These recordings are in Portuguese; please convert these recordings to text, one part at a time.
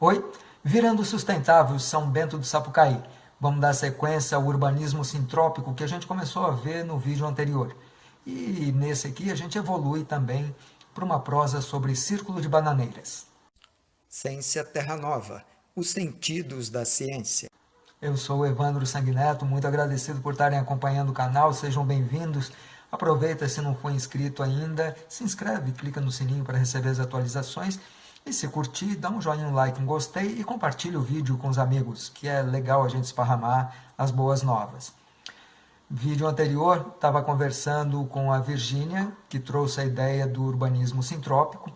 Oi, virando sustentável São Bento do Sapucaí. Vamos dar sequência ao urbanismo sintrópico que a gente começou a ver no vídeo anterior. E nesse aqui a gente evolui também para uma prosa sobre círculo de bananeiras. Ciência Terra Nova, os sentidos da ciência. Eu sou o Evandro Sanguineto, muito agradecido por estarem acompanhando o canal, sejam bem-vindos. Aproveita se não for inscrito ainda, se inscreve, clica no sininho para receber as atualizações. E se curtir, dá um joinha, um like, um gostei e compartilha o vídeo com os amigos, que é legal a gente esparramar as boas novas. Vídeo anterior, estava conversando com a Virgínia, que trouxe a ideia do urbanismo sintrópico,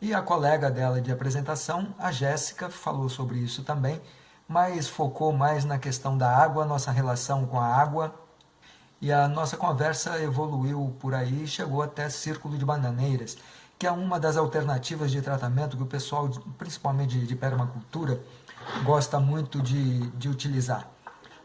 e a colega dela de apresentação, a Jéssica, falou sobre isso também, mas focou mais na questão da água, nossa relação com a água, e a nossa conversa evoluiu por aí e chegou até Círculo de Bananeiras, que é uma das alternativas de tratamento que o pessoal, principalmente de permacultura, gosta muito de, de utilizar.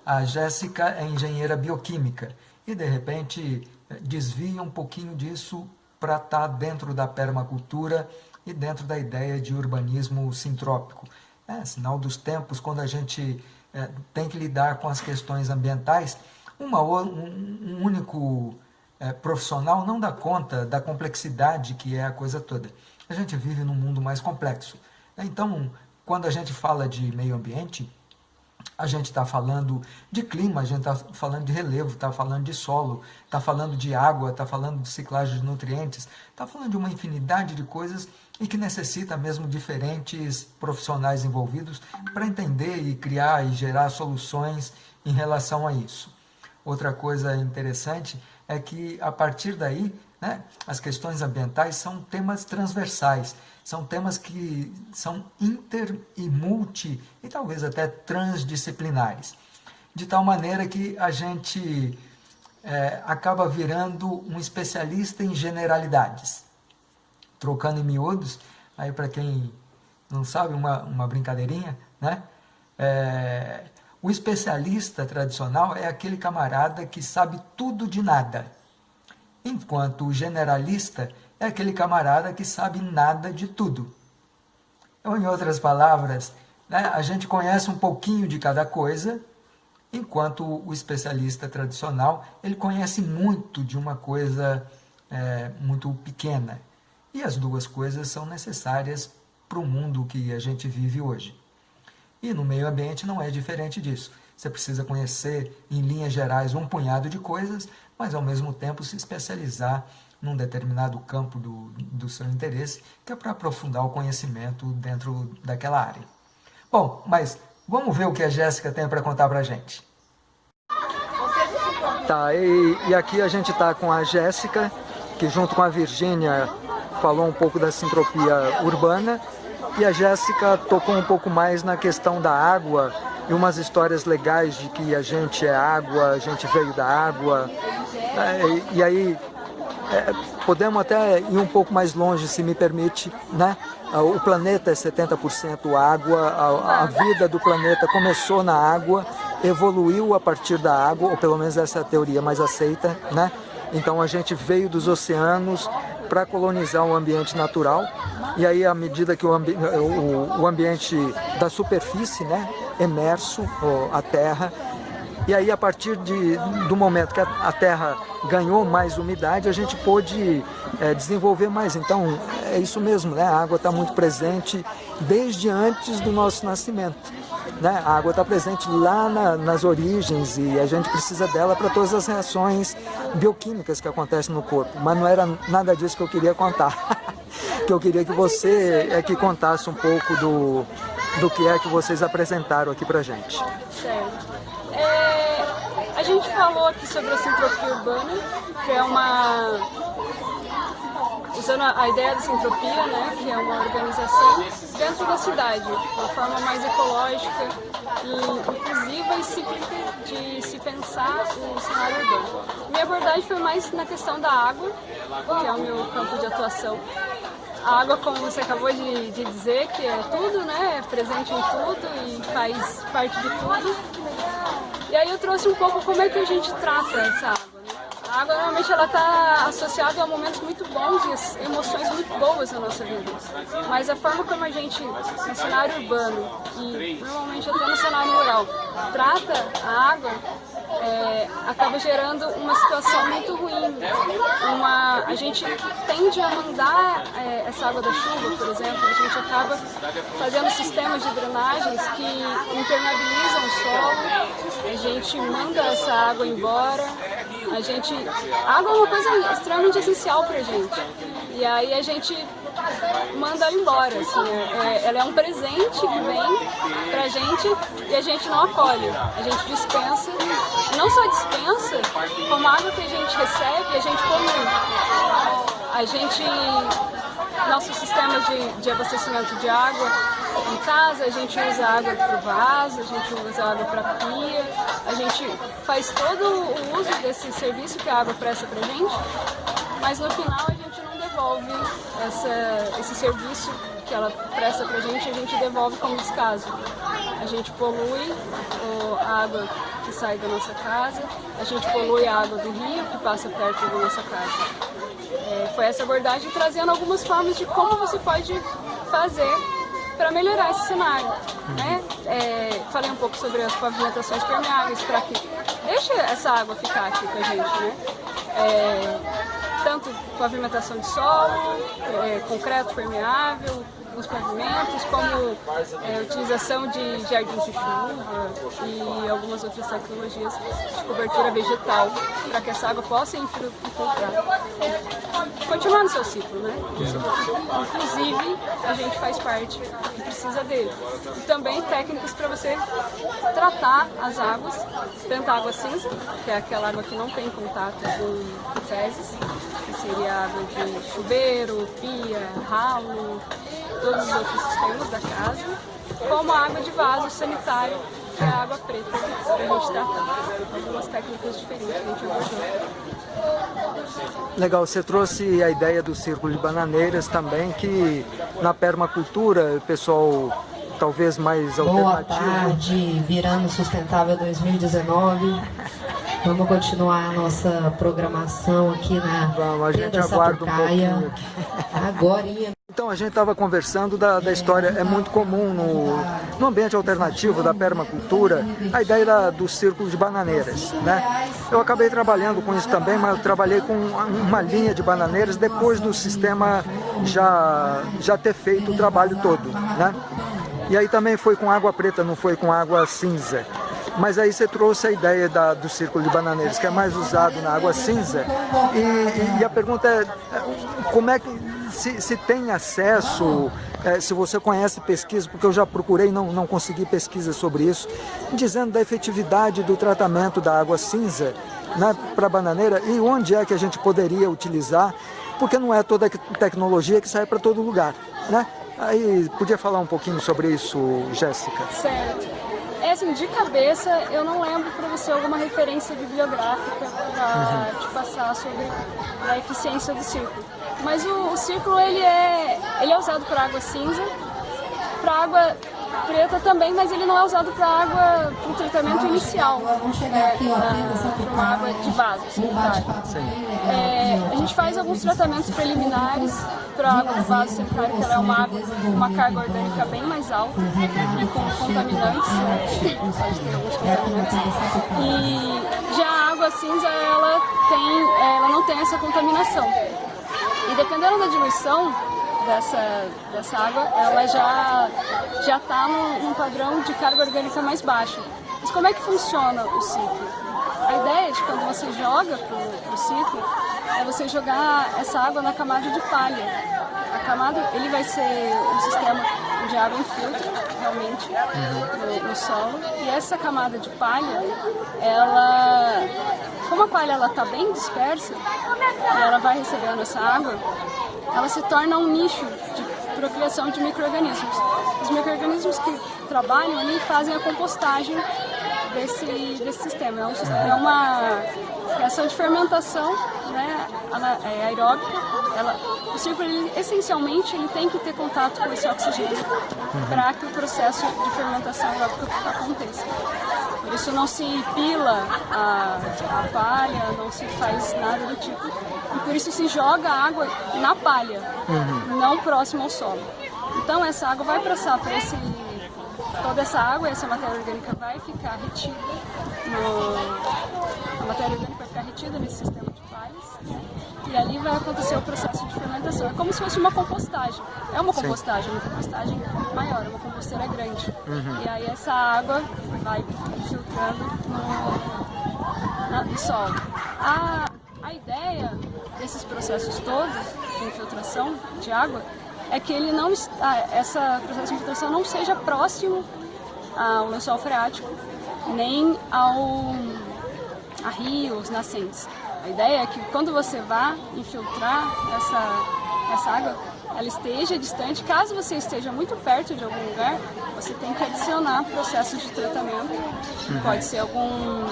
A Jéssica é engenheira bioquímica e, de repente, desvia um pouquinho disso para estar tá dentro da permacultura e dentro da ideia de urbanismo sintrópico. É sinal dos tempos, quando a gente é, tem que lidar com as questões ambientais, uma, um, um único é, profissional não dá conta da complexidade que é a coisa toda. A gente vive num mundo mais complexo. Então, quando a gente fala de meio ambiente, a gente está falando de clima, a gente está falando de relevo, está falando de solo, está falando de água, está falando de ciclagem de nutrientes, está falando de uma infinidade de coisas e que necessita mesmo diferentes profissionais envolvidos para entender e criar e gerar soluções em relação a isso. Outra coisa interessante é que, a partir daí, né, as questões ambientais são temas transversais, são temas que são inter e multi, e talvez até transdisciplinares. De tal maneira que a gente é, acaba virando um especialista em generalidades. Trocando em miúdos, aí para quem não sabe, uma, uma brincadeirinha, né? É, o especialista tradicional é aquele camarada que sabe tudo de nada, enquanto o generalista é aquele camarada que sabe nada de tudo. Ou, em outras palavras, né, a gente conhece um pouquinho de cada coisa, enquanto o especialista tradicional ele conhece muito de uma coisa é, muito pequena. E as duas coisas são necessárias para o mundo que a gente vive hoje. E no meio ambiente não é diferente disso. Você precisa conhecer, em linhas gerais, um punhado de coisas, mas ao mesmo tempo se especializar num determinado campo do, do seu interesse, que é para aprofundar o conhecimento dentro daquela área. Bom, mas vamos ver o que a Jéssica tem para contar para a gente. Tá, e, e aqui a gente está com a Jéssica, que junto com a Virgínia falou um pouco da sintropia urbana, e a Jéssica tocou um pouco mais na questão da água e umas histórias legais de que a gente é água, a gente veio da água. É, e aí é, podemos até ir um pouco mais longe, se me permite, né? O planeta é 70% água, a, a, vida do planeta começou na água, evoluiu a partir da água, ou pelo menos essa é a teoria mais aceita, né? Então a gente veio dos oceanos para colonizar o ambiente natural e aí à medida que o, ambi o, o ambiente da superfície, né, emerso, a terra, e aí a partir de, do momento que a, terra ganhou mais umidade, a gente pôde é, desenvolver mais. Então é isso mesmo, né? a água está muito presente desde antes do nosso nascimento. Né? A água está presente lá na, nas origens e a gente precisa dela para todas as reações bioquímicas que acontecem no corpo. Mas não era nada disso que eu queria contar. que eu queria que você é que contasse um pouco do, do que é que vocês apresentaram aqui para gente. Certo. É, a gente falou aqui sobre a sintropia urbana, que é uma usando a ideia da sintropia, né, que é uma organização dentro da cidade, de uma forma mais ecológica e inclusiva e cíclica de se pensar o cenário urbano. Minha abordagem foi mais na questão da água, que é o meu campo de atuação. A água, como você acabou de, de dizer, que é tudo, né, é presente em tudo e faz parte de tudo. E aí eu trouxe um pouco como é que a gente trata essa água. A água normalmente ela está associada a momentos muito bons e emoções muito boas na nossa vida. Mas a forma como a gente, no cenário urbano e normalmente até no cenário rural, trata a água é, acaba gerando uma situação muito ruim. Uma, a gente tende a mandar é, essa água da chuva, por exemplo, a gente acaba fazendo sistemas de drenagens que impermeabilizam o solo, a gente manda essa água embora, a gente... Água é uma coisa extremamente essencial pra gente. E aí a gente manda embora, assim, é, ela é um presente que vem pra gente e a gente não acolhe, a gente dispensa, não só dispensa, como a água que a gente recebe, a gente polui. A gente, nosso sistema de, de abastecimento de água em casa, a gente usa água para o vaso, a gente usa água para pia, a gente faz todo o uso desse serviço que a água presta pra gente, mas no final a gente não devolve essa, esse serviço que ela presta pra gente, a gente devolve como descaso. A gente polui a água que sai da nossa casa, a gente polui a água do rio que passa perto da nossa casa. É, foi essa abordagem trazendo algumas formas de como você pode fazer para melhorar esse cenário. Né? É, falei um pouco sobre as pavimentações permeáveis para que deixe essa água ficar aqui com a gente. Né? É, tanto pavimentação de solo, é, concreto permeável, os pavimentos, como é, utilização de jardins de chuva e algumas outras tecnologias de cobertura vegetal, para que essa água possa infiltrar. Continuar no seu ciclo, né? Inclusive, a gente faz parte e precisa dele. E também técnicas para você tratar as águas, tanto a água cinza, que é aquela água que não tem contato com fezes, que seria água de chuveiro, pia, ralo, todos os outros sistemas da casa, como a água de vaso sanitário, que é a água preta, para a gente tratar. Algumas técnicas diferentes que a gente abordou. Legal, você trouxe a ideia do círculo de bananeiras também, que na permacultura o pessoal talvez mais Boa tarde, virando sustentável 2019. Vamos continuar a nossa programação aqui na Vamos, a gente aguarda um pouquinho. Agora. Então, a gente estava conversando da, da, história, é muito comum no, no ambiente alternativo da permacultura, a ideia da, do círculo de bananeiras, né? Eu acabei trabalhando com isso também, mas eu trabalhei com uma linha de bananeiras depois do sistema já, já ter feito o trabalho todo, né? E aí também foi com água preta, não foi com água cinza. Mas aí você trouxe a ideia da, do círculo de bananeiras, que é mais usado na água cinza. E, e a pergunta é, como é que se, se tem acesso, é, se você conhece pesquisa, porque eu já procurei e não, não consegui pesquisa sobre isso, dizendo da efetividade do tratamento da água cinza né, para bananeira e onde é que a gente poderia utilizar, porque não é toda tecnologia que sai para todo lugar. Né? Aí, podia falar um pouquinho sobre isso, Jéssica? Certo. É assim, de cabeça, eu não lembro para você alguma referência bibliográfica para uhum. te passar sobre a eficiência do círculo. Mas o, o círculo, ele é, ele é usado para água cinza, para água preta também, mas ele não é usado para água, para o tratamento inicial, para uma água de vaso sanitário. É, a gente faz alguns tratamentos preliminares para água de vaso sanitário, que ela é uma água com uma carga orgânica bem mais alta e com contaminantes, pode ter alguns contaminantes. E já a água cinza, ela, tem, ela não tem essa contaminação. E dependendo da diluição, dessa, dessa água, ela já já está num, padrão de carga orgânica mais baixa. Mas como é que funciona o ciclo? A ideia de quando você joga para o ciclo é você jogar essa água na camada de palha. A camada, ele vai ser um sistema de água infiltra, realmente, no, no, solo. E essa camada de palha, ela, como a palha está bem dispersa, ela vai recebendo essa água, ela se torna um nicho de procriação de micro-organismos. Os micro-organismos que trabalham ali fazem a compostagem desse, desse sistema. É, um, é uma reação de fermentação né, é aeróbica. Ela, o círculo, ele, essencialmente, ele tem que ter contato com esse oxigênio uhum. para que o processo de fermentação aeróbica aconteça. Por isso não se pila a, a palha, não se faz nada do tipo. E por isso se joga água na palha, uhum. não próximo ao solo. Então essa água vai passar por esse toda essa água, essa matéria orgânica vai ficar retida no, a matéria orgânica vai ficar retida nesse sistema de palhas e ali vai acontecer o processo de fermentação. É como se fosse uma compostagem. É uma compostagem, Sim. uma compostagem maior, uma composteira grande. Uhum. E aí essa água vai filtrando no, na, no solo. A, a ideia desses processos todos de infiltração de água é que ele não está, essa processo de infiltração não seja próximo ao lençol freático, nem ao, a rios, nascentes. A ideia é que quando você vá infiltrar essa, essa água, ela esteja distante. Caso você esteja muito perto de algum lugar, você tem que adicionar processos de tratamento. Uhum. Pode ser algum,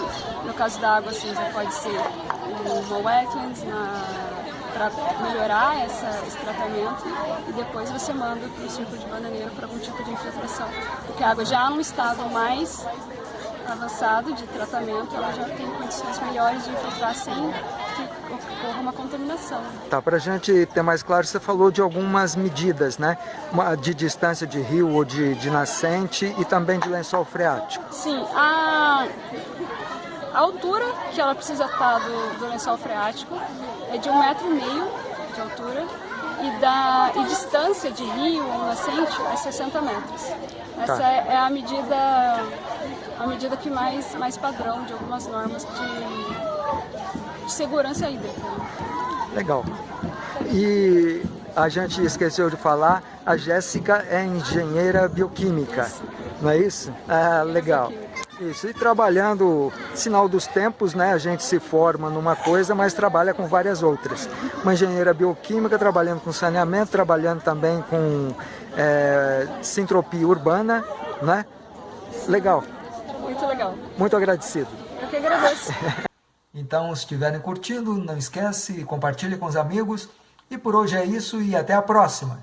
no caso da água cinza, pode ser uma wetlands para melhorar essa, esse tratamento e depois você manda para o círculo de bananeiro para algum tipo de infiltração. Porque a água já num estado mais avançado de tratamento, ela já tem condições melhores de infiltrar sem que ocorra uma contaminação. Tá, para a gente ter mais claro, você falou de algumas medidas, né? De distância de rio ou de, de nascente e também de lençol freático. Sim, a, a altura que ela precisa estar do, do lençol freático é de um metro e meio de altura e, da, e distância de rio ou nascente é 60 metros. Essa tá. é, é a medida a medida que mais, mais padrão de algumas normas de, de segurança hídrica. Legal. E a gente esqueceu de falar, a Jéssica é engenheira bioquímica, isso. não é isso? Ah, legal. Isso, e trabalhando, sinal dos tempos, né? A gente se forma numa coisa, mas trabalha com várias outras. Uma engenheira bioquímica, trabalhando com saneamento, trabalhando também com é, sintropia urbana, né? Legal. Muito legal. Muito agradecido. Eu que agradeço. então, se estiverem curtindo, não esquece, compartilhe com os amigos. E por hoje é isso e até a próxima.